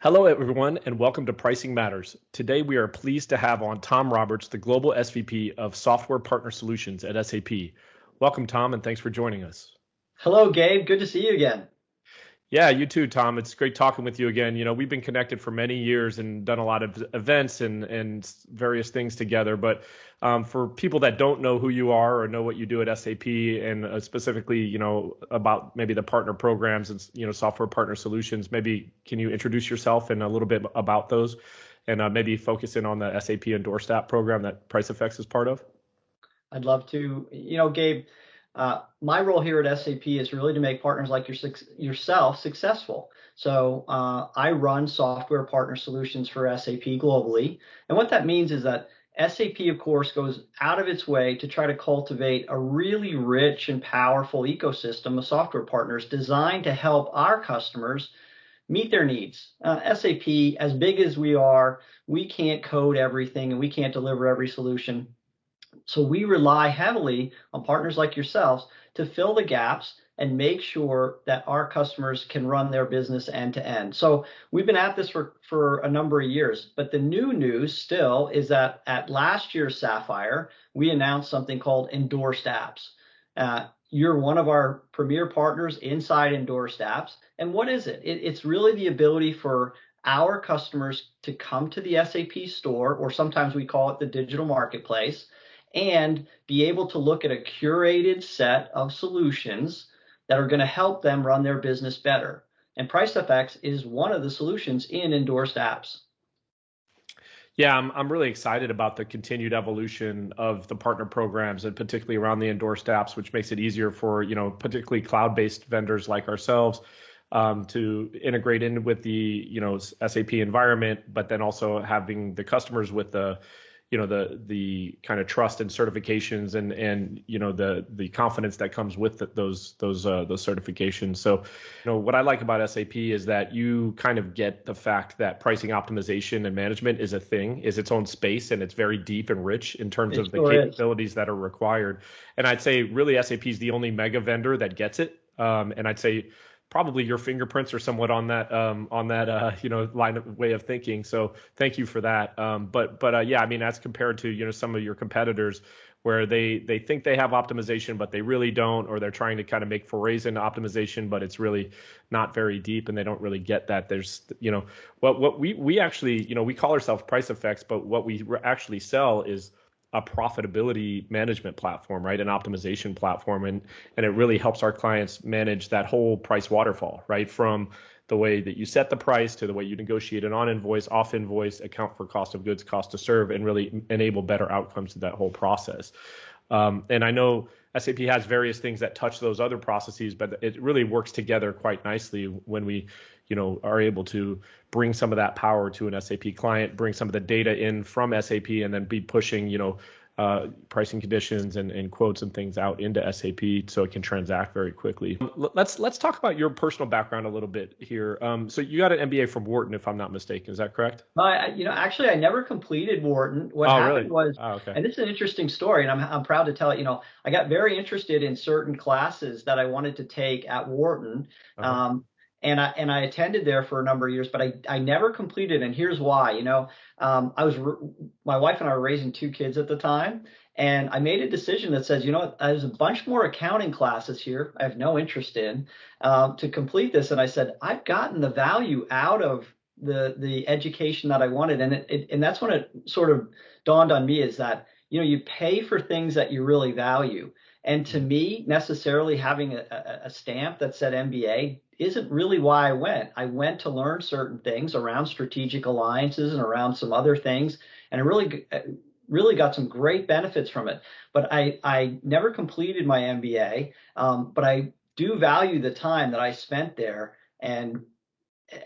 Hello, everyone, and welcome to Pricing Matters. Today, we are pleased to have on Tom Roberts, the Global SVP of Software Partner Solutions at SAP. Welcome, Tom, and thanks for joining us. Hello, Gabe. Good to see you again. Yeah, you too, Tom. It's great talking with you again. You know, we've been connected for many years and done a lot of events and and various things together. But um, for people that don't know who you are or know what you do at SAP, and uh, specifically, you know, about maybe the partner programs and you know software partner solutions, maybe can you introduce yourself and a little bit about those, and uh, maybe focus in on the SAP Endorsed App program that PriceFX is part of? I'd love to. You know, Gabe uh, my role here at SAP is really to make partners like your, yourself successful. So uh, I run software partner solutions for SAP globally. And what that means is that SAP, of course, goes out of its way to try to cultivate a really rich and powerful ecosystem of software partners designed to help our customers meet their needs. Uh, SAP, as big as we are, we can't code everything and we can't deliver every solution. So we rely heavily on partners like yourselves to fill the gaps and make sure that our customers can run their business end to end. So we've been at this for, for a number of years, but the new news still is that at last year's Sapphire, we announced something called endorsed apps. Uh, you're one of our premier partners inside endorsed apps. And what is it? it? It's really the ability for our customers to come to the SAP store, or sometimes we call it the digital marketplace, and be able to look at a curated set of solutions that are going to help them run their business better. And PriceFX is one of the solutions in endorsed apps. Yeah, I'm, I'm really excited about the continued evolution of the partner programs and particularly around the endorsed apps, which makes it easier for, you know, particularly cloud-based vendors like ourselves um, to integrate in with the, you know, SAP environment, but then also having the customers with the, you know the the kind of trust and certifications and and you know the the confidence that comes with the, those those uh, those certifications. So, you know what I like about SAP is that you kind of get the fact that pricing optimization and management is a thing, is its own space, and it's very deep and rich in terms it of the capabilities is. that are required. And I'd say really SAP is the only mega vendor that gets it. Um, and I'd say probably your fingerprints are somewhat on that um, on that uh, you know line of way of thinking. So thank you for that. Um, but but uh, yeah, I mean as compared to you know some of your competitors where they they think they have optimization but they really don't, or they're trying to kind of make forays into optimization but it's really not very deep and they don't really get that. There's you know what what we we actually you know we call ourselves PriceFX but what we actually sell is a profitability management platform, right? An optimization platform. And, and it really helps our clients manage that whole price waterfall, right? From the way that you set the price to the way you negotiate an on invoice, off invoice, account for cost of goods, cost to serve, and really enable better outcomes to that whole process. Um, and I know SAP has various things that touch those other processes, but it really works together quite nicely when we, you know, are able to bring some of that power to an SAP client, bring some of the data in from SAP, and then be pushing, you know, uh, pricing conditions and, and quotes and things out into SAP so it can transact very quickly. Let's let's talk about your personal background a little bit here. Um, so you got an MBA from Wharton, if I'm not mistaken. Is that correct? Uh, you know, actually, I never completed Wharton. What oh, happened really? was, oh, okay. and this is an interesting story, and I'm I'm proud to tell it. You know, I got very interested in certain classes that I wanted to take at Wharton. Uh-huh. Um, and I and I attended there for a number of years, but I I never completed. And here's why. You know, um, I was my wife and I were raising two kids at the time, and I made a decision that says, you know, there's a bunch more accounting classes here. I have no interest in um, to complete this. And I said, I've gotten the value out of the the education that I wanted, and it, it and that's when it sort of dawned on me is that you know you pay for things that you really value. And to me, necessarily having a, a, stamp that said MBA isn't really why I went. I went to learn certain things around strategic alliances and around some other things, and I really uh, really got some great benefits from it. But I I never completed my MBA, um, but I do value the time that I spent there, and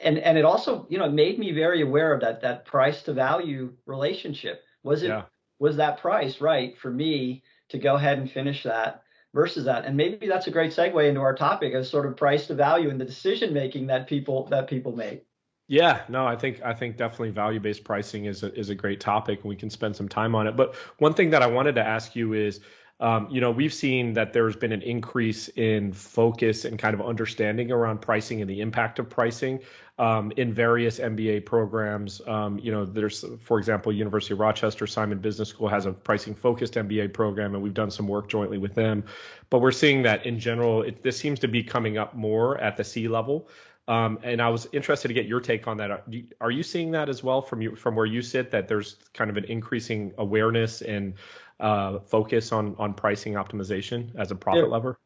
and and it also you know made me very aware of that that price to value relationship. Was it yeah. was that price right for me to go ahead and finish that? Versus that. And maybe that's a great segue into our topic of sort of price to value and the decision making that people that people make. Yeah, no, I think I think definitely value-based pricing is a, is a great topic and we can spend some time on it. But one thing that I wanted to ask you is Um, you know, we've seen that there's been an increase in focus and kind of understanding around pricing and the impact of pricing um, in various MBA programs. Um, you know, there's, for example, University of Rochester Simon Business School has a pricing focused MBA program, and we've done some work jointly with them. But we're seeing that in general, it, this seems to be coming up more at the C level. Um, and I was interested to get your take on that. Are you seeing that as well from you, from where you sit? That there's kind of an increasing awareness and uh, focus on on pricing optimization as a profit lever?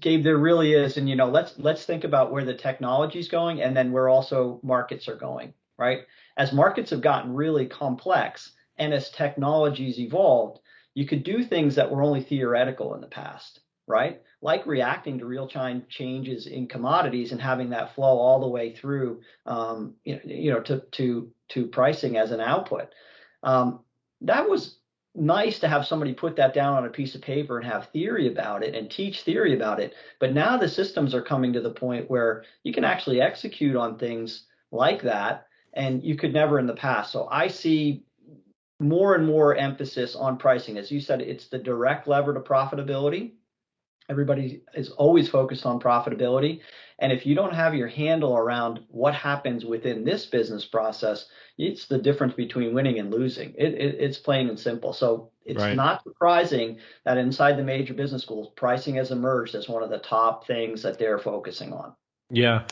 Gabe, there really is, and you know, let's let's think about where the technology is going, and then where also markets are going. Right, as markets have gotten really complex, and as technologies evolved, you could do things that were only theoretical in the past right? Like reacting to real time changes in commodities and having that flow all the way through, um, you, know, you know, to to to pricing as an output. Um, that was nice to have somebody put that down on a piece of paper and have theory about it and teach theory about it. But now the systems are coming to the point where you can actually execute on things like that, and you could never in the past. So I see more and more emphasis on pricing. As you said, it's the direct lever to profitability Everybody is always focused on profitability. And if you don't have your handle around what happens within this business process, it's the difference between winning and losing. It, it, it's plain and simple. So it's right. not surprising that inside the major business schools, pricing has emerged as one of the top things that they're focusing on. Yeah.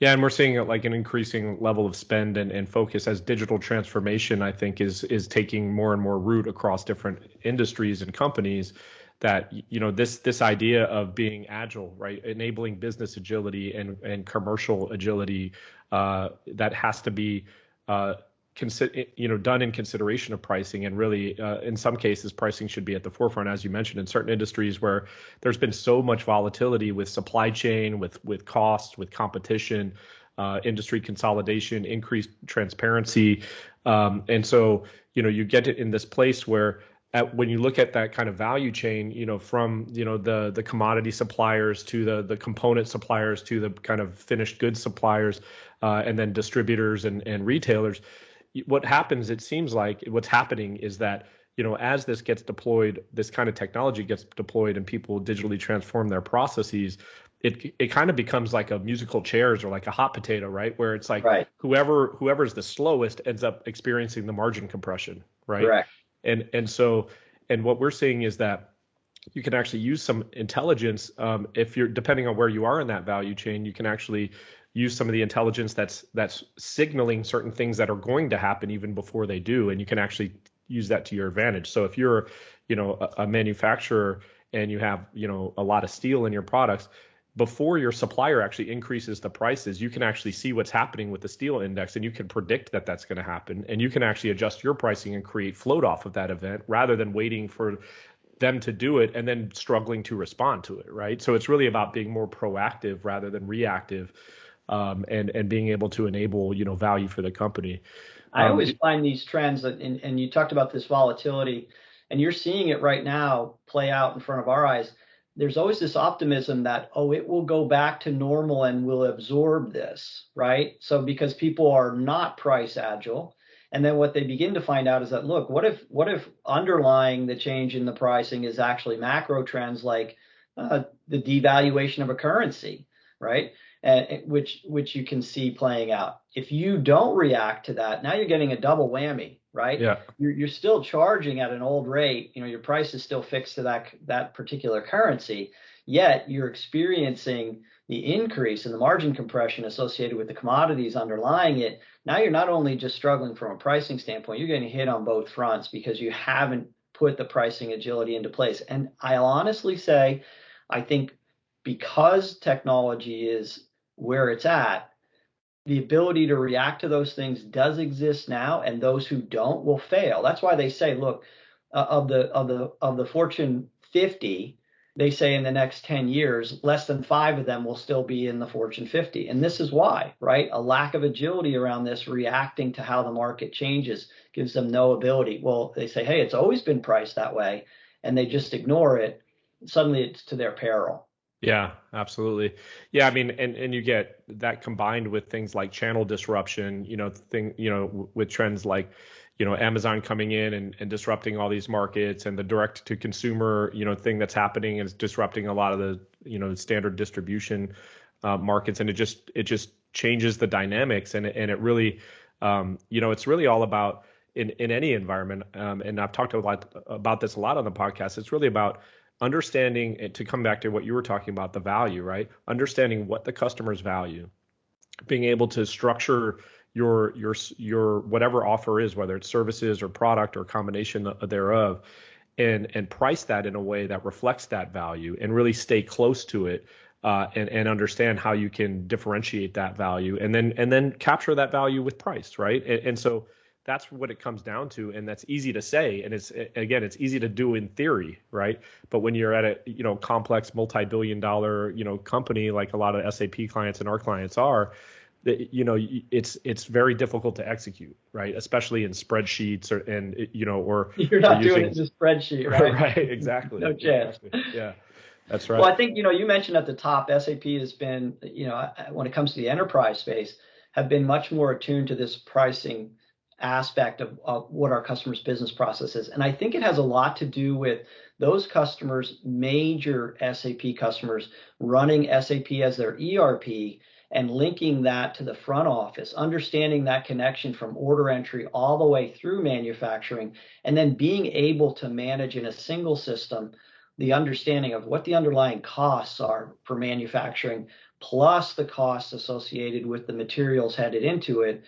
Yeah, and we're seeing like an increasing level of spend and, and focus as digital transformation, I think, is is taking more and more root across different industries and companies that you know this this idea of being agile right? Enabling business agility and and commercial agility uh, that has to be uh, consi- you know done in consideration of pricing and really uh, in some cases pricing should be at the forefront as you mentioned in certain industries where there's been so much volatility with supply chain with with cost with competition uh, industry consolidation increased transparency. Um, and so you know you get it in this place where at when you look at that kind of value chain, you know, from you know the the commodity suppliers to the the component suppliers to the kind of finished goods suppliers, uh, and then distributors and and retailers, what happens? It seems like what's happening is that you know as this gets deployed, this kind of technology gets deployed, and people digitally transform their processes. It, it kind of becomes like a musical chairs or like a hot potato, right? Where it's like right. whoever whoever's the slowest ends up experiencing the margin compression, right? Correct and and so and what we're seeing is that you can actually use some intelligence um, if you're depending on where you are in that value chain you can actually use some of the intelligence that's that's signaling certain things that are going to happen even before they do and you can actually use that to your advantage. So if you're you know a, a manufacturer and you have you know a lot of steel in your products before your supplier actually increases the prices, you can actually see what's happening with the steel index and you can predict that that's going to happen. And you can actually adjust your pricing and create float off of that event rather than waiting for them to do it and then struggling to respond to it, right? So it's really about being more proactive rather than reactive um, and, and being able to enable, you know, value for the company. I um, always find these trends, that, and, and you talked about this volatility, and you're seeing it right now play out in front of our eyes there's always this optimism that oh it will go back to normal and we'll absorb this right? So because people are not price agile and then what they begin to find out is that look what if what if underlying the change in the pricing is actually macro trends like uh, the devaluation of a currency right? And which which you can see playing out. If you don't react to that now you're getting a double whammy right? Yeah. You're, you're still charging at an old rate. You know, your price is still fixed to that that particular currency. Yet you're experiencing the increase in the margin compression associated with the commodities underlying it. Now you're not only just struggling from a pricing standpoint, you're getting hit on both fronts because you haven't put the pricing agility into place. And I'll honestly say, I think because technology is where it's at, the ability to react to those things does exist now, and those who don't will fail. That's why they say, look, uh, of the of the of the Fortune 50, they say in the next 10 years, less than five of them will still be in the Fortune 50. And this is why, right? A lack of agility around this, reacting to how the market changes, gives them no ability. Well, they say, hey, it's always been priced that way, and they just ignore it. Suddenly, it's to their peril. Yeah, absolutely. Yeah, I mean, and and you get that combined with things like channel disruption, you know, thing, you know, with trends like, you know Amazon coming in and, and disrupting all these markets and the direct to consumer you know thing that's happening is disrupting a lot of the you know standard distribution uh, markets and it just it just changes the dynamics and and it really um, you know it's really all about in in any environment um, and I've talked a lot about this a lot on the podcast it's really about understanding to come back to what you were talking about the value right understanding what the customers value being able to structure your your your whatever offer is, whether it's services or product or combination thereof, and and price that in a way that reflects that value and really stay close to it. Uh, and and understand how you can differentiate that value and then and then capture that value with price right and, and so that's what it comes down to and that's easy to say and it's again it's easy to do in theory right? But when you're at a you know complex multi-billion dollar you know company like a lot of sap clients and our clients are that you know it's it's very difficult to execute right? Especially in spreadsheets or and you know or you're not or doing using, it in a spreadsheet right right? exactly no chance. exactly. yeah that's right. Well i think you know you mentioned at the top sap has been you know when it comes to the enterprise space have been much more attuned to this pricing aspect of, of what our customers business process is. And i think it has a lot to do with those customers major sap customers running sap as their erp and linking that to the front office, understanding that connection from order entry all the way through manufacturing, and then being able to manage in a single system the understanding of what the underlying costs are for manufacturing, plus the costs associated with the materials headed into it,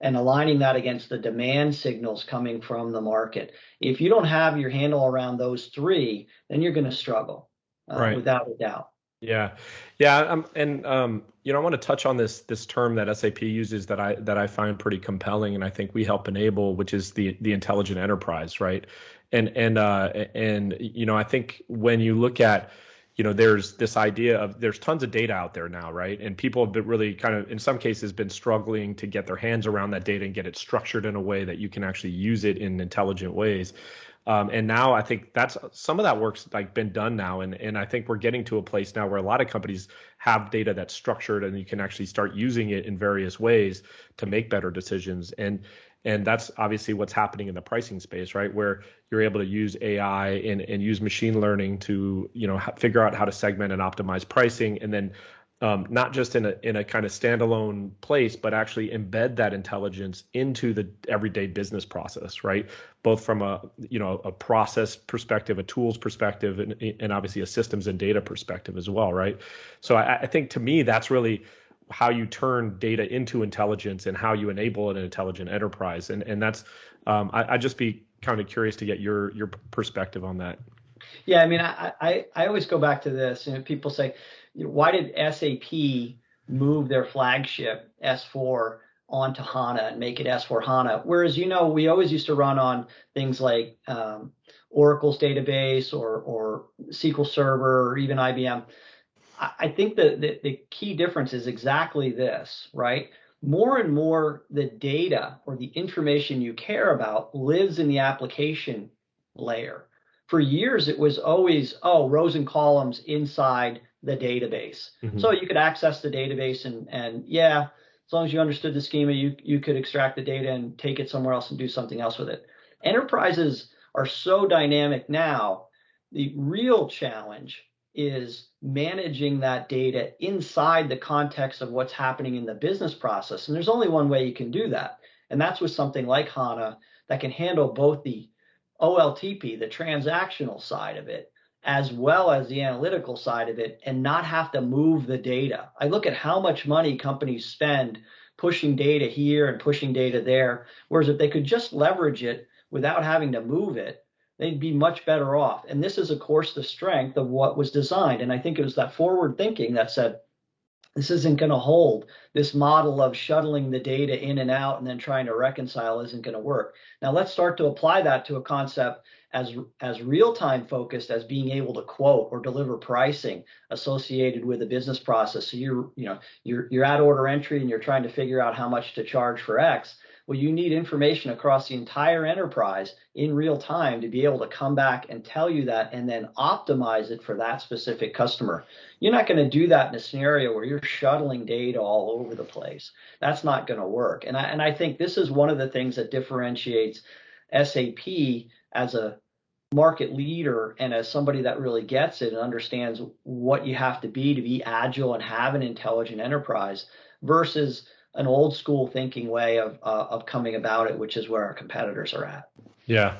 and aligning that against the demand signals coming from the market. If you don't have your handle around those three, then you're going to struggle, uh, right. without a doubt. Yeah, yeah, um, and um, you know, I want to touch on this this term that SAP uses that I that I find pretty compelling, and I think we help enable, which is the the intelligent enterprise, right? And and uh, and you know, I think when you look at you know there's this idea of there's tons of data out there now right? And people have been really kind of in some cases been struggling to get their hands around that data and get it structured in a way that you can actually use it in intelligent ways. Um, and now I think that's some of that work's like been done now, and and I think we're getting to a place now where a lot of companies have data that's structured, and you can actually start using it in various ways to make better decisions. And and that's obviously what's happening in the pricing space, right? Where you're able to use AI and and use machine learning to you know figure out how to segment and optimize pricing, and then um, not just in a in a kind of standalone place, but actually embed that intelligence into the everyday business process, right? Both from a you know a process perspective, a tools perspective, and, and obviously a systems and data perspective as well, right? So I, I think to me that's really how you turn data into intelligence and how you enable an intelligent enterprise, and and that's um, I, I'd just be kind of curious to get your your perspective on that. Yeah, I mean, I, I, I always go back to this. You know, people say, why did SAP move their flagship S4 onto HANA and make it S4 HANA? Whereas, you know, we always used to run on things like um, Oracle's database or, or SQL Server or even IBM. I, I think that the, the key difference is exactly this, right? More and more, the data or the information you care about lives in the application layer. For years, it was always, oh, rows and columns inside the database. Mm-hmm. So you could access the database and and yeah, as long as you understood the schema, you you could extract the data and take it somewhere else and do something else with it. Enterprises are so dynamic now. The real challenge is managing that data inside the context of what's happening in the business process. And there's only one way you can do that. And that's with something like HANA that can handle both the OLTP, the transactional side of it, as well as the analytical side of it and not have to move the data. I look at how much money companies spend pushing data here and pushing data there, whereas if they could just leverage it without having to move it, they'd be much better off. And this is, of course, the strength of what was designed. And I think it was that forward thinking that said, this isn't going to hold. This model of shuttling the data in and out and then trying to reconcile isn't going to work. Now let's start to apply that to a concept as as real time focused as being able to quote or deliver pricing associated with a business process. So you're you know you're you're at order entry and you're trying to figure out how much to charge for X. Well, you need information across the entire enterprise in real time to be able to come back and tell you that and then optimize it for that specific customer. You're not going to do that in a scenario where you're shuttling data all over the place. That's not going to work. And I, and I think this is one of the things that differentiates SAP as a market leader and as somebody that really gets it and understands what you have to be to be agile and have an intelligent enterprise versus an old school thinking way of uh, of coming about it, which is where our competitors are at. Yeah,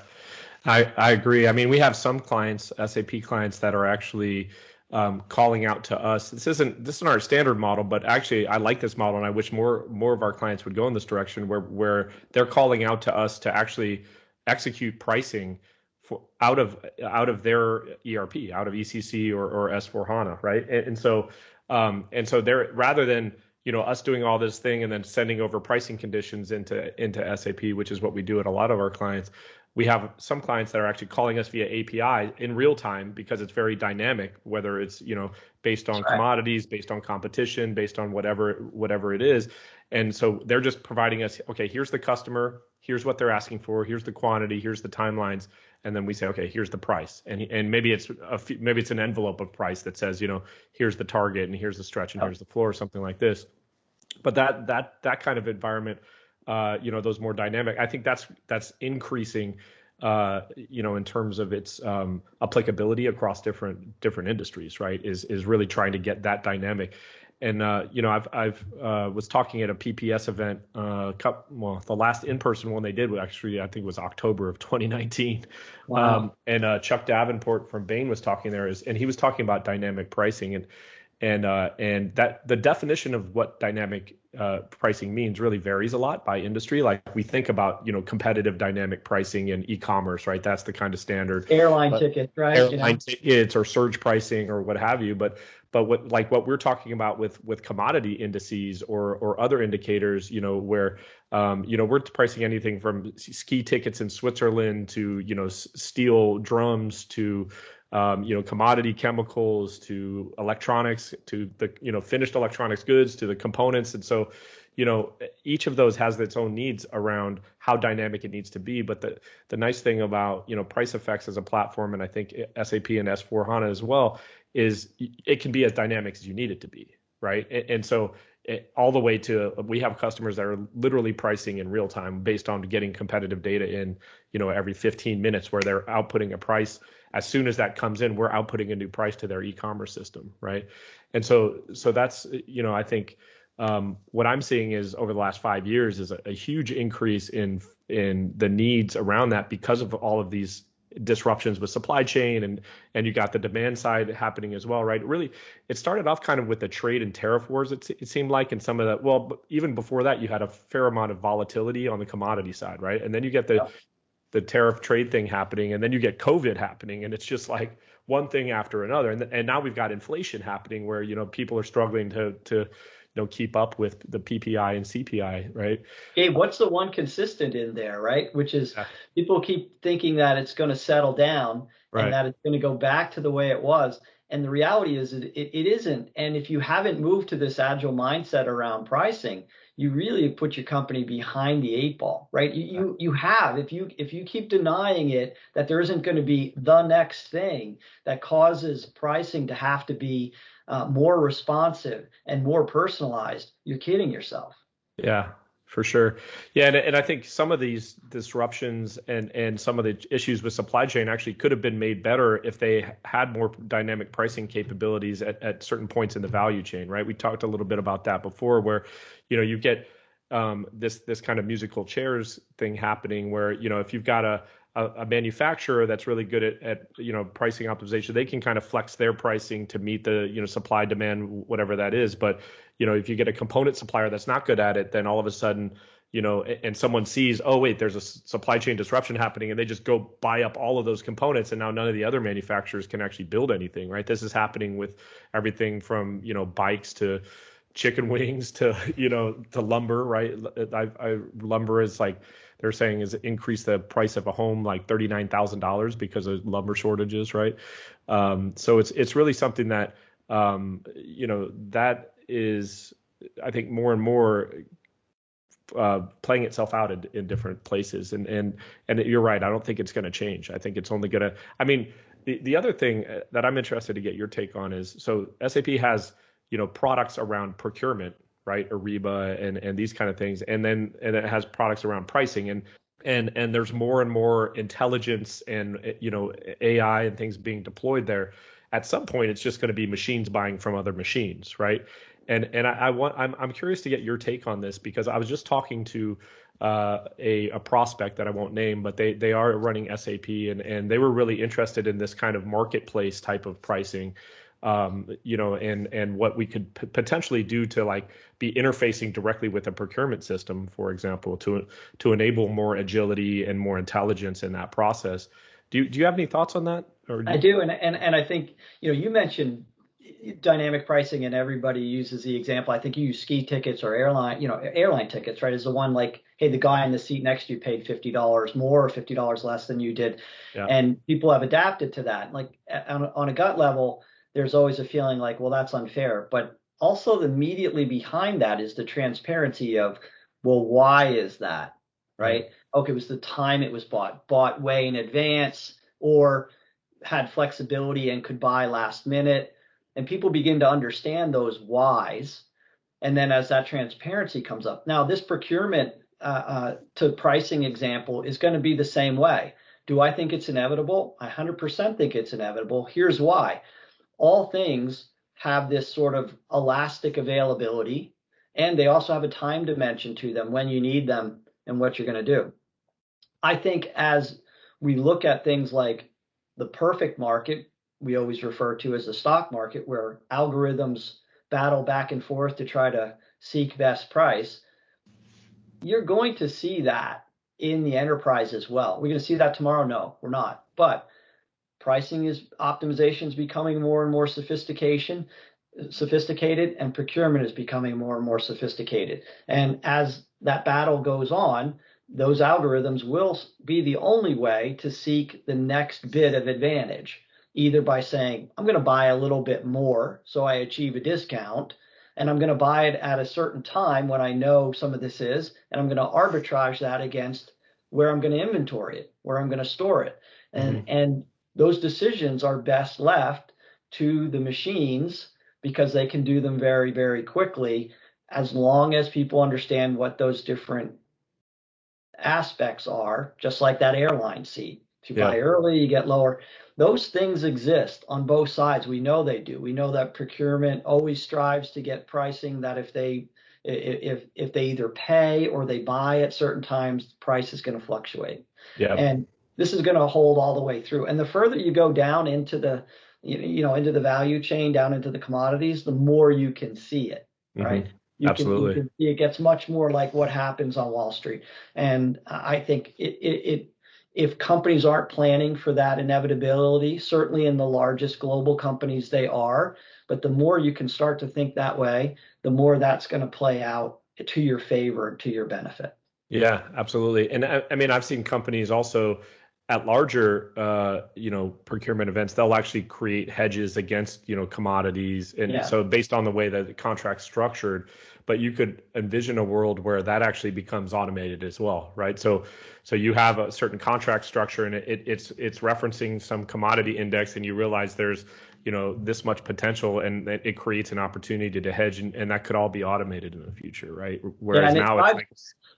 I I agree. I mean, we have some clients, SAP clients, that are actually um, calling out to us. This isn't this isn't our standard model, but actually I like this model, and I wish more more of our clients would go in this direction, where where they're calling out to us to actually execute pricing for out of out of their ERP, out of ECC or, or S4 HANA, right? And, and so um, and so they're rather than you know us doing all this thing and then sending over pricing conditions into into SAP, which is what we do at a lot of our clients. We have some clients that are actually calling us via API in real time because it's very dynamic, whether it's you know based on right. commodities, based on competition, based on whatever whatever it is. And so they're just providing us, okay, here's the customer, here's what they're asking for, here's the quantity, here's the timelines, and then we say, okay, here's the price, and and maybe it's a maybe it's an envelope of price that says, you know, here's the target and here's the stretch and here's the floor, or something like this. But that that that kind of environment, uh, you know, those more dynamic, I think that's that's increasing. Uh, you know, in terms of its um, applicability across different different industries, right? Is is really trying to get that dynamic and uh, you know, I've I've uh, was talking at a PPS event. Uh, well, the last in-person one they did was actually I think was October of 2019. Wow. Um, and uh, Chuck Davenport from Bain was talking there, is, and he was talking about dynamic pricing and and uh, and that the definition of what dynamic uh, pricing means really varies a lot by industry. Like we think about you know competitive dynamic pricing in e-commerce, right? That's the kind of standard airline tickets, right? Airline you know? tickets or surge pricing or what have you. But but what like what we're talking about with with commodity indices or or other indicators, you know, where um, you know we're pricing anything from ski tickets in Switzerland to you know steel drums to um, you know, commodity chemicals to electronics to the, you know, finished electronics goods to the components. And so, you know, each of those has its own needs around how dynamic it needs to be. But the, the nice thing about, you know, PriceFX as a platform, and I think SAP and S4 HANA as well, is it can be as dynamic as you need it to be. Right. And, and so it, all the way to we have customers that are literally pricing in real time based on getting competitive data in, you know, every 15 minutes where they're outputting a price as soon as that comes in, we're outputting a new price to their e-commerce system, right? And so, so that's you know, I think um, what I'm seeing is over the last five years is a, a, huge increase in in the needs around that because of all of these disruptions with supply chain and and you got the demand side happening as well right? Really it started off kind of with the trade and tariff wars it, it seemed like and some of that well even before that you had a fair amount of volatility on the commodity side right? And then you get the yeah the tariff trade thing happening, and then you get COVID happening, and it's just like one thing after another. And and now we've got inflation happening, where you know people are struggling to to you know keep up with the PPI and CPI, right? Gabe, what's the one consistent in there, right? Which is yeah. people keep thinking that it's going to settle down right. and that it's going to go back to the way it was. And the reality is it, it isn't. And if you haven't moved to this agile mindset around pricing, you really put your company behind the eight ball, right? You, you you have if you if you keep denying it that there isn't going to be the next thing that causes pricing to have to be uh, more responsive and more personalized, you're kidding yourself. Yeah, for sure. Yeah, and, and I think some of these disruptions and and some of the issues with supply chain actually could have been made better if they had more dynamic pricing capabilities at, at certain points in the value chain, right? We talked a little bit about that before, where you know you get um, this this kind of musical chairs thing happening, where you know if you've got a a, manufacturer that's really good at, at you know pricing optimization they can kind of flex their pricing to meet the you know supply demand whatever that is but you know if you get a component supplier that's not good at it then all of a sudden you know and someone sees oh wait there's a supply chain disruption happening and they just go buy up all of those components and now none of the other manufacturers can actually build anything right this is happening with everything from you know bikes to chicken wings to you know to lumber right I, I lumber is like they're saying is increase the price of a home like thirty nine thousand dollars because of lumber shortages, right? Um, so it's it's really something that um, you know that is I think more and more uh, playing itself out in, in, different places. And and and you're right. I don't think it's going to change. I think it's only going to. I mean, the the other thing uh, that I'm interested to get your take on is so SAP has you know products around procurement, right? Ariba and and these kind of things, and then and it has products around pricing and. And and there's more and more intelligence and you know AI and things being deployed there. At some point, it's just going to be machines buying from other machines, right? And and I, I, want I'm I'm curious to get your take on this because I was just talking to uh, a a prospect that I won't name, but they they are running SAP and and they were really interested in this kind of marketplace type of pricing. Um, you know, and and what we could p- potentially do to like be interfacing directly with a procurement system, for example, to to enable more agility and more intelligence in that process. Do you, do you have any thoughts on that? Or do I do, and and and I think you know you mentioned dynamic pricing and everybody uses the example. I think you use ski tickets or airline, you know, airline tickets, right? Is the one like, hey, the guy in the seat next to you paid fifty dollars more or fifty dollars less than you did, yeah. and people have adapted to that. Like on, on a gut level, there's always a feeling like, well, that's unfair. But also immediately behind that is the transparency of, well, why is that, mm-hmm. right? Okay, it was the time it was bought, bought way in advance, or had flexibility and could buy last minute and people begin to understand those whys and then as that transparency comes up. Now this procurement uh, uh, to pricing example is going to be the same way. Do i think it's inevitable? I 100% think it's inevitable. Here's why. All things have this sort of elastic availability and they also have a time dimension to them when you need them and what you're going to do. I think as we look at things like the perfect market we always refer to as the stock market, where algorithms battle back and forth to try to seek best price, you're going to see that in the enterprise as well. We're going to see that tomorrow? No, we're not. But pricing is optimization is becoming more and more sophistication sophisticated and procurement is becoming more and more sophisticated. And as that battle goes on, those algorithms will be the only way to seek the next bit of advantage either by saying, I'm going to buy a little bit more so I achieve a discount, and I'm going to buy it at a certain time when I know some of this is, and I'm going to arbitrage that against where I'm going to inventory it, where I'm going to store it. And, mm-hmm. and those decisions are best left to the machines because they can do them very, very quickly as long as people understand what those different aspects are, just like that airline seat. If you yeah. buy early, you get lower those things exist on both sides. We know they do. We know that procurement always strives to get pricing that if they if if they either pay or they buy at certain times, the price is going to fluctuate. Yeah. And this is going to hold all the way through. And the further you go down into the you know into the value chain, down into the commodities, the more you can see it, mm-hmm. right? You Absolutely. Can, you can, it gets much more like what happens on Wall Street. And I think it, it, it if companies aren't planning for that inevitability, certainly in the largest global companies they are, but the more you can start to think that way, the more that's going to play out to your favor, to your benefit. Yeah, absolutely. And I, I mean, I've seen companies also at larger, uh, you know, procurement events, they'll actually create hedges against, you know, commodities. And yeah. so based on the way that the contract's structured, but you could envision a world where that actually becomes automated as well, right? So, so you have a certain contract structure and it, it's it's referencing some commodity index, and you realize there's you know this much potential, and it creates an opportunity to hedge, and, and that could all be automated in the future, right? Whereas yeah, now it's like,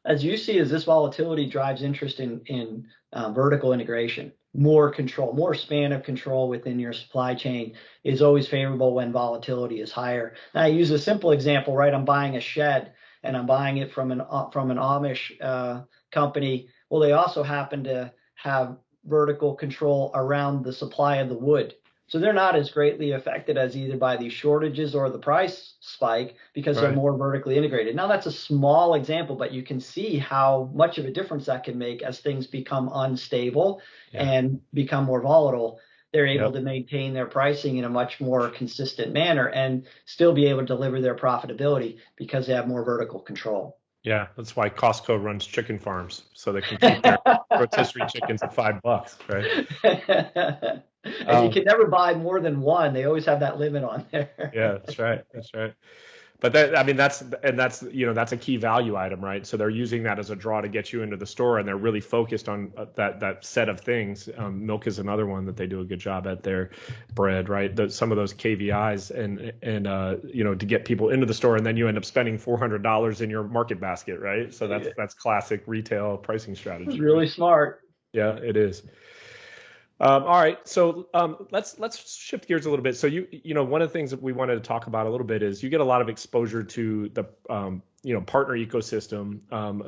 as you see, as this volatility drives interest in in uh, vertical integration more control, more span of control within your supply chain is always favorable when volatility is higher. Now, I use a simple example, right? I'm buying a shed and I'm buying it from an uh, from an Amish uh, company. Well, they also happen to have vertical control around the supply of the wood. So they're not as greatly affected as either by these shortages or the price spike because right. they're more vertically integrated. Now that's a small example, but you can see how much of a difference that can make as things become unstable yeah. and become more volatile. They're able yep. to maintain their pricing in a much more consistent manner and still be able to deliver their profitability because they have more vertical control. Yeah, that's why Costco runs chicken farms so they can keep their rotisserie chickens at five bucks, right? and um, you can never buy more than one. They always have that limit on there. yeah, that's right. That's right. but that I mean that's and that's you know that's a key value item, right? So they're using that as a draw to get you into the store, and they're really focused on uh, that that set of things. Um, milk is another one that they do a good job at. Their bread, right? The, some of those KVIs and and uh, you know to get people into the store, and then you end up spending four hundred dollars in your market basket, right? So that's that's classic retail pricing strategy. It's really smart. Yeah, it is. Um, all right, so um, let's let's shift gears a little bit. So you you know one of the things that we wanted to talk about a little bit is you get a lot of exposure to the um, you know partner ecosystem, um,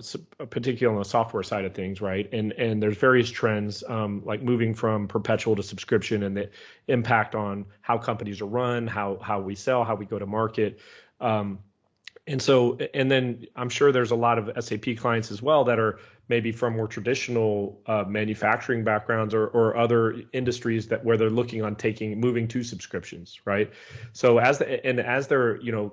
particularly on the software side of things, right? And and there's various trends um, like moving from perpetual to subscription and the impact on how companies are run, how how we sell, how we go to market. Um, and so, and then I'm sure there's a lot of SAP clients as well that are maybe from more traditional uh, manufacturing backgrounds or, or other industries that where they're looking on taking moving to subscriptions, right? So as the, and as they're you know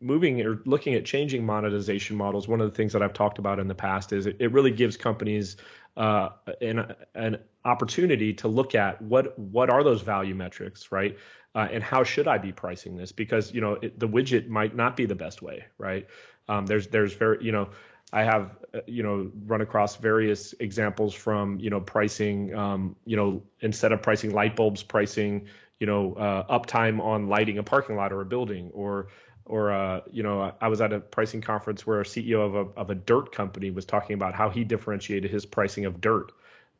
moving or looking at changing monetization models, one of the things that I've talked about in the past is it, it really gives companies uh, an, an opportunity to look at what what are those value metrics, right? Uh, and how should I be pricing this? Because you know it, the widget might not be the best way, right? Um, there's there's very you know I have uh, you know run across various examples from you know pricing um, you know instead of pricing light bulbs, pricing you know uh, uptime on lighting a parking lot or a building or or uh, you know I was at a pricing conference where a CEO of a of a dirt company was talking about how he differentiated his pricing of dirt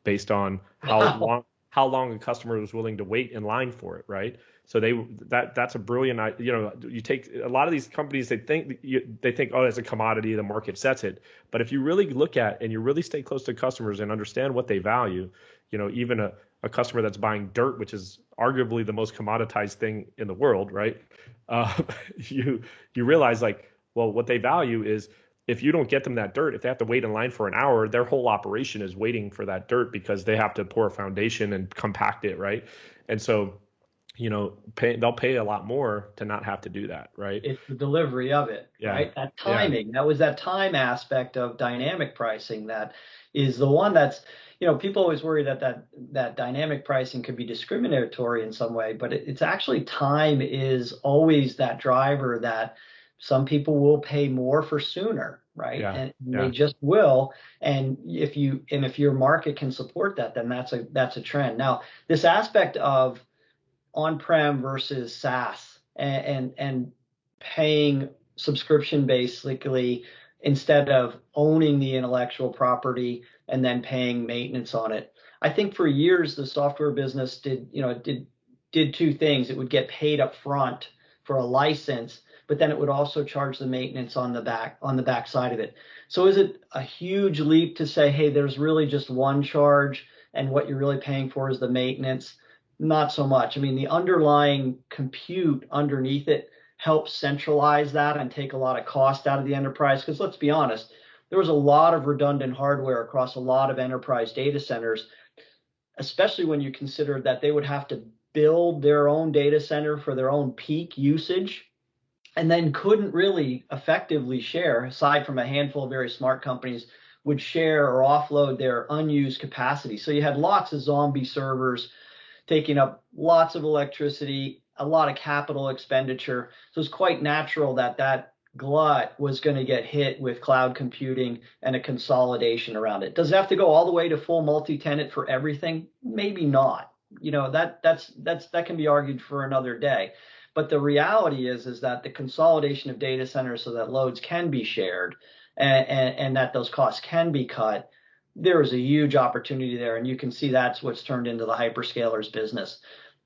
based on how long how long a customer was willing to wait in line for it, right? So they that that's a brilliant you know you take a lot of these companies they think they think oh it's a commodity the market sets it. But if you really look at and you really stay close to customers and understand what they value you know even a, a customer that's buying dirt which is arguably the most commoditized thing in the world right? Uh, you you realize like well what they value is if you don't get them that dirt if they have to wait in line for an hour their whole operation is waiting for that dirt because they have to pour a foundation and compact it right? And so you know, pay, they'll pay a lot more to not have to do that, right? It's the delivery of it, yeah. right? That timing. Yeah. That was that time aspect of dynamic pricing that is the one that's, you know, people always worry that that that dynamic pricing could be discriminatory in some way, but it, it's actually time is always that driver that some people will pay more for sooner, right? Yeah. And they just will. And if you and if your market can support that, then that's a that's a trend. Now, this aspect of on-prem versus SaaS and, and, and paying subscription basically instead of owning the intellectual property and then paying maintenance on it. I think for years the software business did, you know, did did two things. It would get paid up front for a license, but then it would also charge the maintenance on the back on the back side of it. So is it a huge leap to say, hey, there's really just one charge and what you're really paying for is the maintenance? Not so much. I mean, the underlying compute underneath it helps centralize that and take a lot of cost out of the enterprise. Because let's be honest, there was a lot of redundant hardware across a lot of enterprise data centers, especially when you consider that they would have to build their own data center for their own peak usage and then couldn't really effectively share, aside from a handful of very smart companies, would share or offload their unused capacity. So you had lots of zombie servers taking up lots of electricity, a lot of capital expenditure. So it's quite natural that that glut was going to get hit with cloud computing and a consolidation around it. Does it have to go all the way to full multi-tenant for everything? Maybe not. You know, that that's that's that can be argued for another day. But the reality is is that the consolidation of data centers so that loads can be shared and, and, and that those costs can be cut there is a huge opportunity there, and you can see that's what's turned into the hyperscalers business.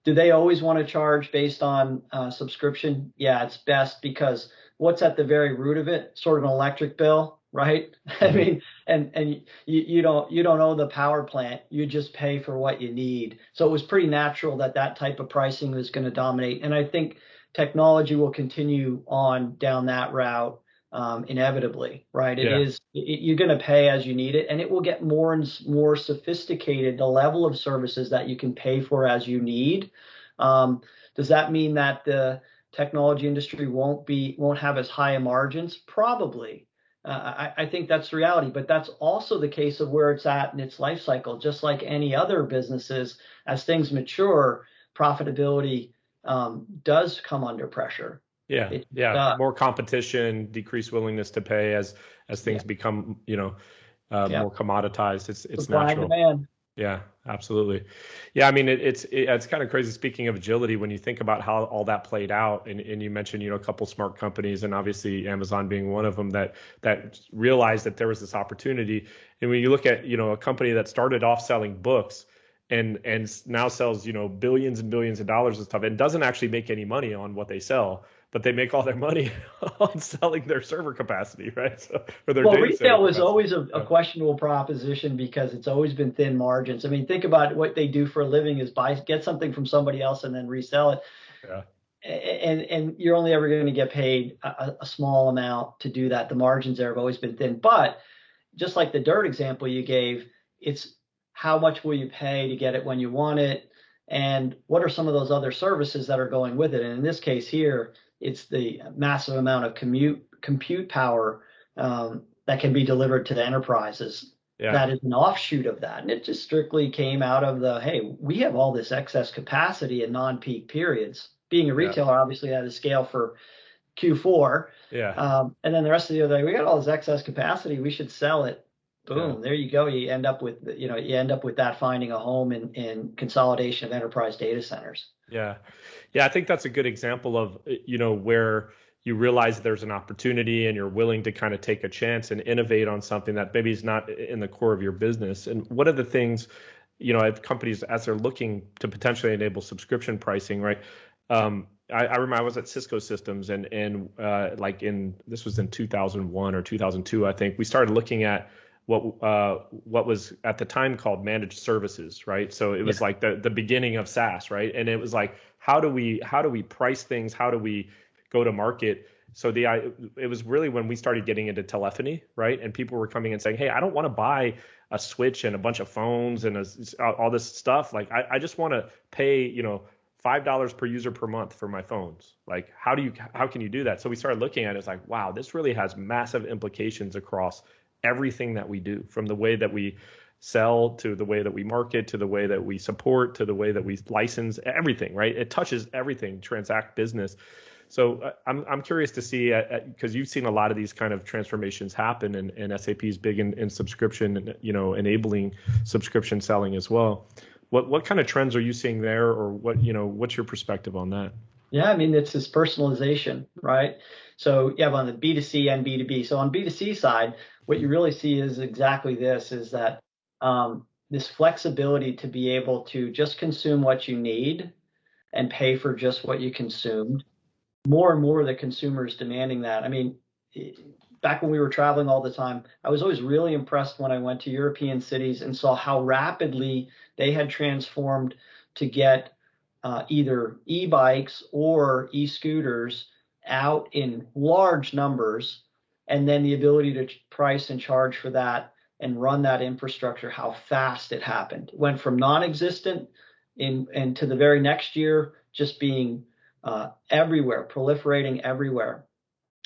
Do they always want to charge based on uh, subscription? Yeah, it's best because what's at the very root of it? Sort of an electric bill, right? I mm-hmm. mean, and and you, you don't you don't own the power plant. You just pay for what you need. So it was pretty natural that that type of pricing was going to dominate, and I think technology will continue on down that route um, inevitably, right? It yeah. is it, you're going to pay as you need it, and it will get more and more sophisticated. The level of services that you can pay for as you need. Um, does that mean that the technology industry won't be won't have as high a margins? Probably. Uh, I, I, think that's the reality, but that's also the case of where it's at in its life cycle. Just like any other businesses, as things mature, profitability um, does come under pressure Yeah, it, yeah, uh, more competition, decreased willingness to pay as as things yeah. become, you know, uh, yeah. more commoditized. It's it's Supply natural. Demand. Yeah, absolutely. Yeah, I mean, it, it's it, it's kind of crazy. Speaking of agility, when you think about how all that played out, and, and you mentioned you know a couple smart companies, and obviously Amazon being one of them that that realized that there was this opportunity. And when you look at you know a company that started off selling books and and now sells you know billions and billions of dollars of stuff and doesn't actually make any money on what they sell but they make all their money on selling their server capacity, right? So, for their well, retail was always a, a, questionable proposition because it's always been thin margins. I mean, think about what they do for a living is buy get something from somebody else and then resell it. Yeah. And and you're only ever going to get paid a, a small amount to do that. The margins there have always been thin. But just like the dirt example you gave, it's how much will you pay to get it when you want it, and what are some of those other services that are going with it. And in this case here it's the massive amount of commute compute power um, that can be delivered to the enterprises. Yeah. That is an offshoot of that, and it just strictly came out of the hey, we have all this excess capacity in non-peak periods. Being a retailer, yeah. obviously, had a scale for Q4. Yeah. Um, and then the rest of the other day, we got all this excess capacity. We should sell it. Boom. Yeah. There you go. You end up with you know you end up with that finding a home in, in consolidation of enterprise data centers. Yeah. Yeah, I think that's a good example of, you know, where you realize there's an opportunity and you're willing to kind of take a chance and innovate on something that maybe is not in the core of your business. And one of the things, you know, companies as they're looking to potentially enable subscription pricing, right? Um, I, I, remember I was at Cisco Systems and and uh, like in this was in 2001 or 2002, I think we started looking at what uh, what was at the time called managed services, right? So it was yeah. like the the beginning of SaaS, right? And it was like how do we how do we price things? How do we go to market? So the I, it was really when we started getting into telephony, right? And people were coming and saying, "Hey, I don't want to buy a switch and a bunch of phones and a, all this stuff. Like, I, I just want to pay, you know, five dollars per user per month for my phones. Like, how do you how can you do that? So we started looking at it. It's like, wow, this really has massive implications across everything that we do from the way that we sell to the way that we market to the way that we support to the way that we license everything right it touches everything transact business so uh, I'm I'm curious to see because uh, uh you've seen a lot of these kind of transformations happen, and, and SAP is big in, in subscription, and you know, enabling subscription selling as well. What what kind of trends are you seeing there, or what you know, what's your perspective on that? Yeah, I mean it's this personalization, right? So you have on the B2C and B2B. So on B2C side, what you really see is exactly this is that um, this flexibility to be able to just consume what you need and pay for just what you consumed. More and more, the consumer is demanding that. I mean, back when we were traveling all the time, I was always really impressed when I went to European cities and saw how rapidly they had transformed to get uh, either e-bikes or e-scooters out in large numbers and then the ability to price and charge for that and run that infrastructure, how fast it happened. Went from non-existent in and to the very next year just being uh, everywhere, proliferating everywhere.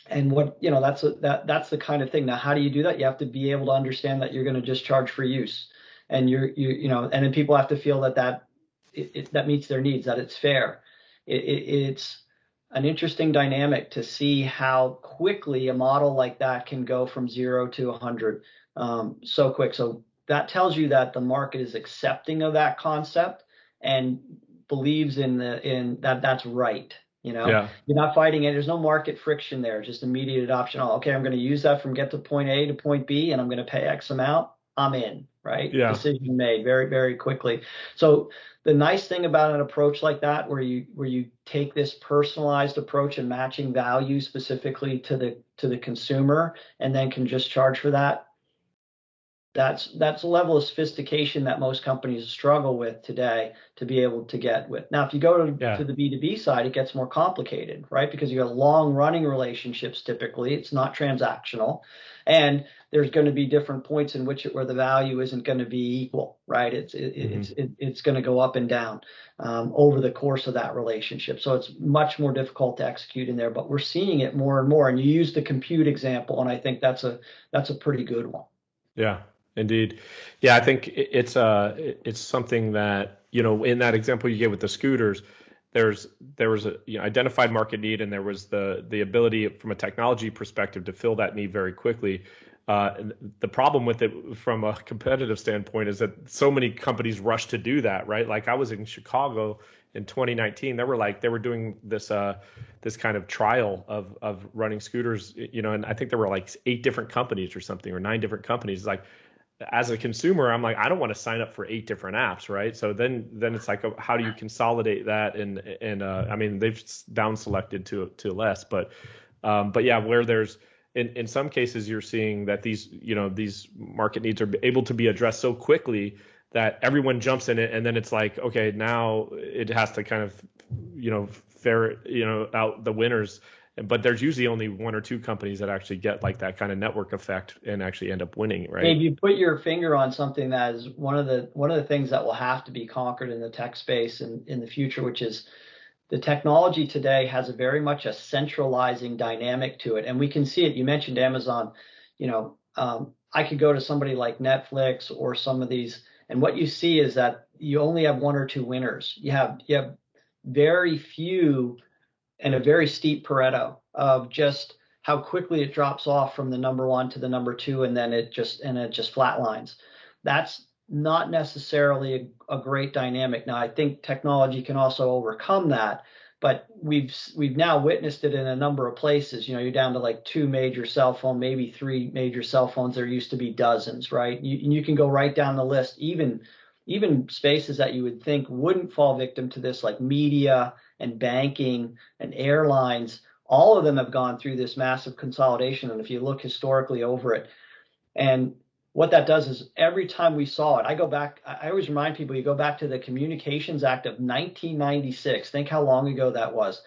And what you know, that's a, that that's the kind of thing. Now, how do you do that? You have to be able to understand that you're going to just charge for use, and you're you you know, and then people have to feel that that it, it, that meets their needs, that it's fair. It, it's an interesting dynamic to see how quickly a model like that can go from zero to 100 um, so quick. So that tells you that the market is accepting of that concept and believes in the in that that's right. You know, yeah. you're not fighting it. There's no market friction there. Just immediate adoption. Oh, okay, I'm going to use that from get to point A to point B, and I'm going to pay X amount. I'm in. Right. Yeah. Decision made very very quickly. So the nice thing about an approach like that where you where you take this personalized approach and matching value specifically to the to the consumer and then can just charge for that that's that's a level of sophistication that most companies struggle with today to be able to get with. Now, if you go to, yeah. to the B2B side, it gets more complicated, right? Because you have long running relationships typically. It's not transactional. And there's going to be different points in which it, where the value isn't going to be equal, right? It's it, mm-hmm. it's it, it's going to go up and down um, over the course of that relationship. So it's much more difficult to execute in there. But we're seeing it more and more. And you use the compute example, and I think that's a that's a pretty good one. Yeah, Indeed, yeah, I think it's uh it's something that you know in that example you gave with the scooters, there's there was a you know, identified market need and there was the the ability from a technology perspective to fill that need very quickly. Uh, the problem with it from a competitive standpoint is that so many companies rush to do that, right? Like I was in Chicago in 2019, they were like they were doing this uh, this kind of trial of of running scooters, you know, and I think there were like eight different companies or something or nine different companies. Like as a consumer, I'm like, I don't want to sign up for eight different apps, right? So then, then it's like, how do you consolidate that? And and uh, I mean, they've down selected to to less, but um, but yeah, where there's in in some cases, you're seeing that these you know these market needs are able to be addressed so quickly that everyone jumps in it, and then it's like, okay, now it has to kind of you know ferret you know out the winners but there's usually only one or two companies that actually get like that kind of network effect and actually end up winning, right? Maybe you put your finger on something that is one of the one of the things that will have to be conquered in the tech space in, in the future, which is the technology today has a very much a centralizing dynamic to it. And we can see it. You mentioned Amazon, you know, um, I could go to somebody like Netflix or some of these, and what you see is that you only have one or two winners. You have you have very few and a very steep Pareto of just how quickly it drops off from the number one to the number two, and then it just and it just flatlines. That's not necessarily a, a great dynamic. Now, I think technology can also overcome that, but we've we've now witnessed it in a number of places. You know, you're down to like two major cell phone, maybe three major cell phones. There used to be dozens, right? You you can go right down the list, even even spaces that you would think wouldn't fall victim to this, like media and banking and airlines, all of them have gone through this massive consolidation. And if you look historically over it, and what that does is every time we saw it, I go back, I always remind people you go back to the Communications Act of 1996. Think how long ago that was.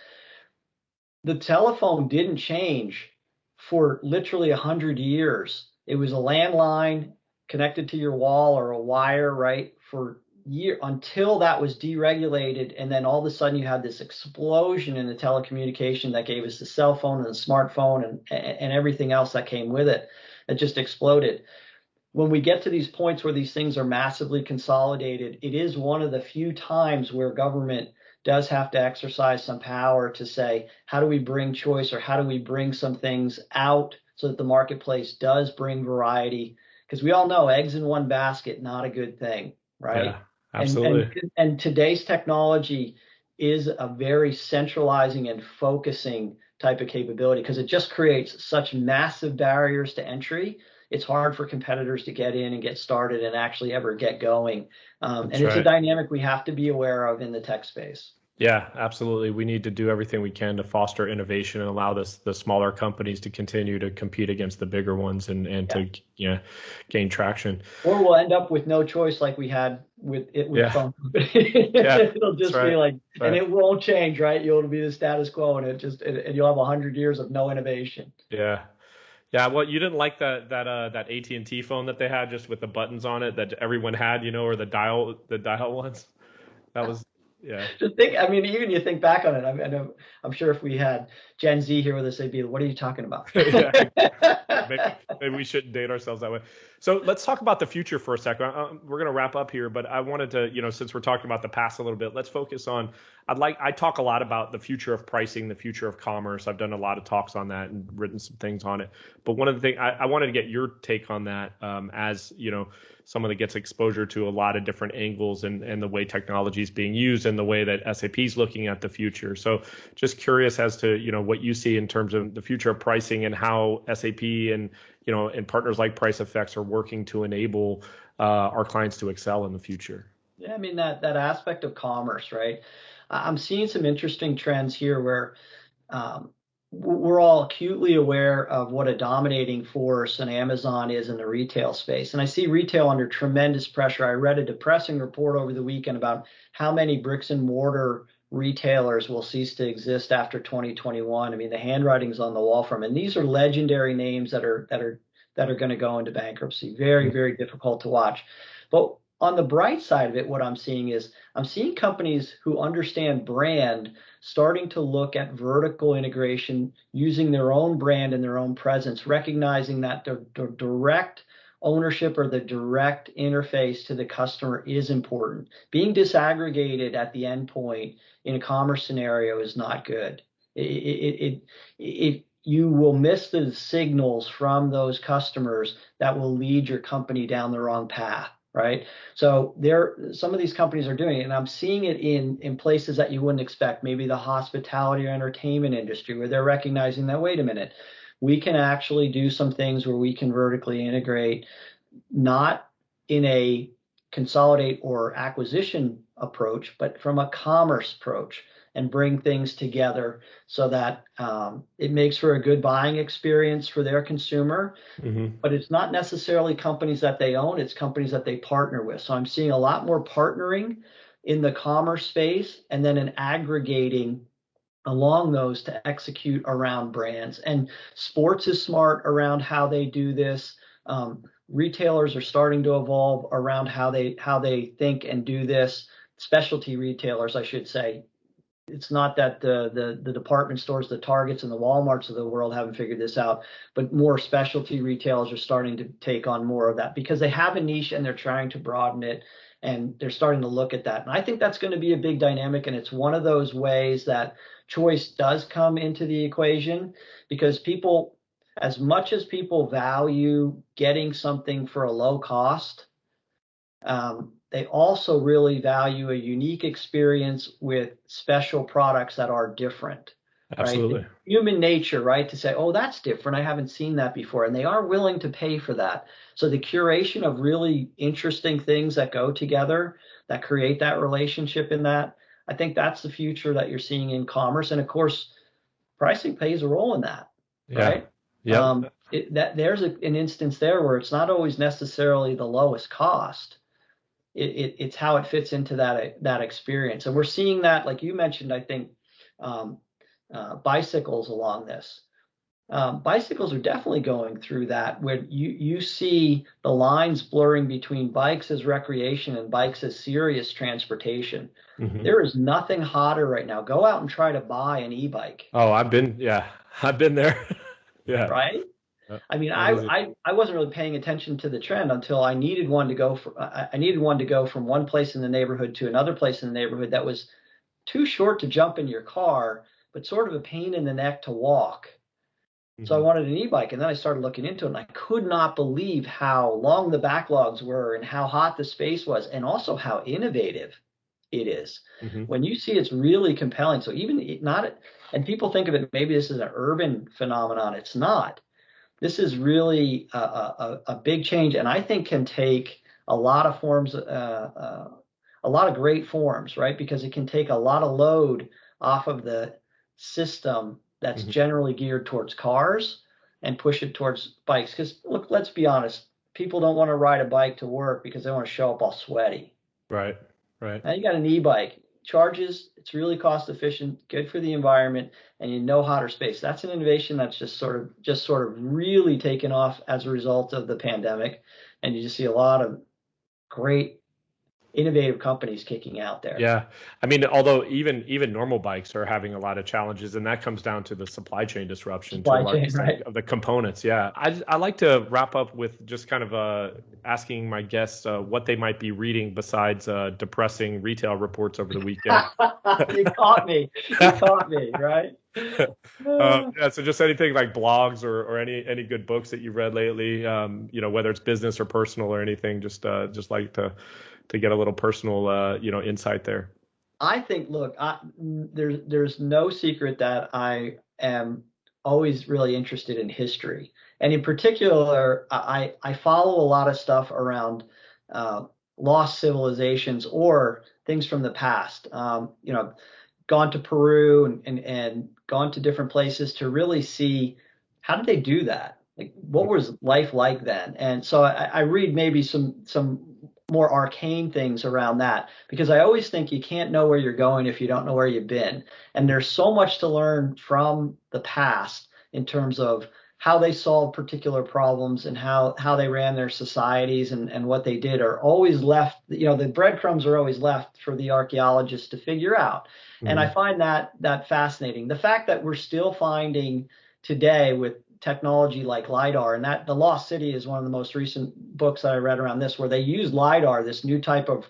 The telephone didn't change for literally 100 years. It was a landline connected to your wall or a wire, right, for year until that was deregulated and then all of a sudden you had this explosion in the telecommunication that gave us the cell phone and the smartphone and and everything else that came with it that just exploded. When we get to these points where these things are massively consolidated it is one of the few times where government does have to exercise some power to say how do we bring choice or how do we bring some things out so that the marketplace does bring variety? Because we all know eggs in one basket not a good thing right? Yeah. Absolutely. And, and, and today's technology is a very centralizing and focusing type of capability because it just creates such massive barriers to entry. It's hard for competitors to get in and get started and actually ever get going. Um, and it's right. a dynamic we have to be aware of in the tech space. Yeah, absolutely. We need to do everything we can to foster innovation and allow this the smaller companies to continue to compete against the bigger ones and and yeah. to you know, gain traction. Or we'll end up with no choice like we had with it with yeah. phone. yeah, It'll just right. be like, right. and it won't change, right? You'll be the status quo, and it just and you'll have a hundred years of no innovation. Yeah. Yeah, well, you didn't like that that uh that AT and T phone that they had just with the buttons on it that everyone had, you know, or the dial the dial ones. That was yeah. Just think. I mean, even you think back on it. I mean, I'm sure if we had Gen Z here with us, they'd be, "What are you talking about?" yeah. maybe, maybe, we shouldn't date ourselves that way. So let's talk about the future for a second. Uh, we're going to wrap up here, but I wanted to, you know, since we're talking about the past a little bit, let's focus on. I'd like. I talk a lot about the future of pricing, the future of commerce. I've done a lot of talks on that and written some things on it. But one of the things I, I wanted to get your take on that, um, as you know someone that gets exposure to a lot of different angles and, and the way technology is being used and the way that SAP is looking at the future. So just curious as to, you know, what you see in terms of the future of pricing and how SAP and, you know, and partners like PriceFX are working to enable uh, our clients to excel in the future. Yeah, I mean that that aspect of commerce, right? I'm seeing some interesting trends here where um, we're all acutely aware of what a dominating force an Amazon is in the retail space. And I see retail under tremendous pressure. I read a depressing report over the weekend about how many bricks and mortar retailers will cease to exist after 2021. I mean, the handwriting's on the wall from, and these are legendary names that are that are that are going to go into bankruptcy. Very, mm-hmm. very difficult to watch. But on the bright side of it, what I'm seeing is I'm seeing companies who understand brand starting to look at vertical integration using their own brand and their own presence, recognizing that the, the direct ownership or the direct interface to the customer is important. Being disaggregated at the endpoint in a commerce scenario is not good. It, it, it, it, you will miss the signals from those customers that will lead your company down the wrong path right so there some of these companies are doing it and i'm seeing it in in places that you wouldn't expect maybe the hospitality or entertainment industry where they're recognizing that wait a minute we can actually do some things where we can vertically integrate not in a consolidate or acquisition approach but from a commerce approach and bring things together so that um, it makes for a good buying experience for their consumer. Mm-hmm. But it's not necessarily companies that they own, it's companies that they partner with. So I'm seeing a lot more partnering in the commerce space and then an aggregating along those to execute around brands. And sports is smart around how they do this. Um, retailers are starting to evolve around how they how they think and do this specialty retailers, I should say, it's not that the, the, the department stores, the Targets and the Walmarts of the world haven't figured this out, but more specialty retailers are starting to take on more of that because they have a niche and they're trying to broaden it and they're starting to look at that. And I think that's going to be a big dynamic and it's one of those ways that choice does come into the equation because people as much as people value getting something for a low cost, um, they also really value a unique experience with special products that are different. Absolutely. Right? Human nature, right? To say, oh, that's different. I haven't seen that before. And they are willing to pay for that. So the curation of really interesting things that go together that create that relationship in that, I think that's the future that you're seeing in commerce. And of course, pricing plays a role in that. Yeah. Right. Yeah. Um, that there's a, an instance there where it's not always necessarily the lowest cost it, it, it's how it fits into that that experience. And we're seeing that, like you mentioned, I think um, uh, bicycles along this. Um, bicycles are definitely going through that where you you see the lines blurring between bikes as recreation and bikes as serious transportation. Mm-hmm. There is nothing hotter right now. Go out and try to buy an e-bike. Oh, I've been yeah, I've been there. yeah. Right? I mean, I, I I wasn't really paying attention to the trend until I needed one to go for I needed one to go from one place in the neighborhood to another place in the neighborhood that was too short to jump in your car, but sort of a pain in the neck to walk. Mm-hmm. So I mm-hmm. wanted an e-bike, and then I started looking into it, and I could not believe how long the backlogs were, and how hot the space was, and also how innovative it is. Mm-hmm. When you see it's really compelling. So even not, and people think of it maybe this is an urban phenomenon. It's not this is really a, a, a, big change, and I think can take a lot of forms, uh, uh, a lot of great forms, right? Because it can take a lot of load off of the system that's mm-hmm. generally geared towards cars and push it towards bikes. Because look, let's be honest, people don't want to ride a bike to work because they want to show up all sweaty. Right. Right. Now you got an e-bike charges. It's really cost efficient, good for the environment, and you know hotter space. That's an innovation that's just sort of just sort of really taken off as a result of the pandemic, and you just see a lot of great innovative companies kicking out there. Yeah. I mean, although even even normal bikes are having a lot of challenges, and that comes down to the supply chain disruption supply chain, right. of the components. Yeah. I, I like to wrap up with just kind of uh, asking my guests uh, what they might be reading besides uh, depressing retail reports over the weekend. you caught me. You caught me, right? um, yeah, so just anything like blogs or, or any any good books that you've read lately, um, you know, whether it's business or personal or anything, just uh, just like to to get a little personal, uh, you know, insight there. I think, look, I, there's there's no secret that I am always really interested in history, and in particular, I I follow a lot of stuff around uh, lost civilizations or things from the past. Um, you know, gone to Peru and, and and gone to different places to really see how did they do that. Like, what was life like then? And so I, I read maybe some some more arcane things around that because I always think you can't know where you're going if you don't know where you've been. And there's so much to learn from the past in terms of how they solved particular problems and how how they ran their societies and and what they did are always left you know the breadcrumbs are always left for the archaeologists to figure out mm-hmm. and i find that that fascinating the fact that we're still finding today with technology like lidar. And that the lost city is one of the most recent books that i read around this where they use lidar this new type of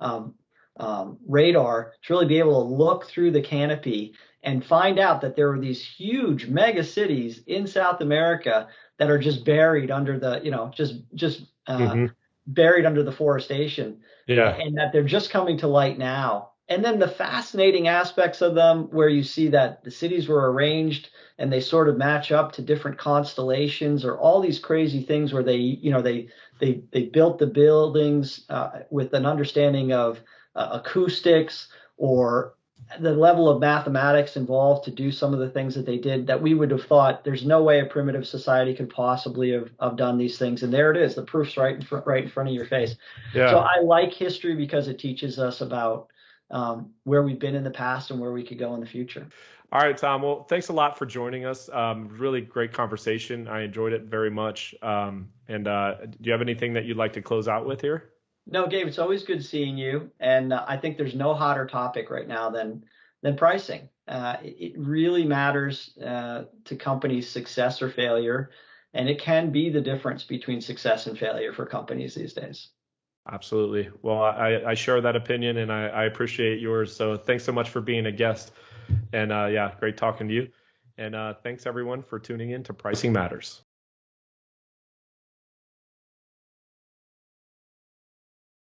um, um, radar to really be able to look through the canopy and find out that there are these huge mega cities in south america that are just buried under the you know just just uh, mm-hmm. buried under the forestation. Yeah. And that they're just coming to light now and then the fascinating aspects of them where you see that the cities were arranged and they sort of match up to different constellations or all these crazy things where they you know they they they built the buildings uh, with an understanding of uh, acoustics or the level of mathematics involved to do some of the things that they did that we would have thought there's no way a primitive society could possibly have, have done these things and there it is the proof's right in front right in front of your face yeah. so i like history because it teaches us about um, where we've been in the past and where we could go in the future all right, Tom. Well, thanks a lot for joining us. Um, really great conversation. I enjoyed it very much. Um, and uh, do you have anything that you'd like to close out with here? No, Gabe. It's always good seeing you. And uh, I think there's no hotter topic right now than than pricing. Uh, it, it, really matters uh, to companies' success or failure, and it can be the difference between success and failure for companies these days. Absolutely. Well, I, I share that opinion, and I, I appreciate yours. So thanks so much for being a guest. And uh, yeah, great talking to you. And uh, thanks everyone for tuning in to Pricing Matters.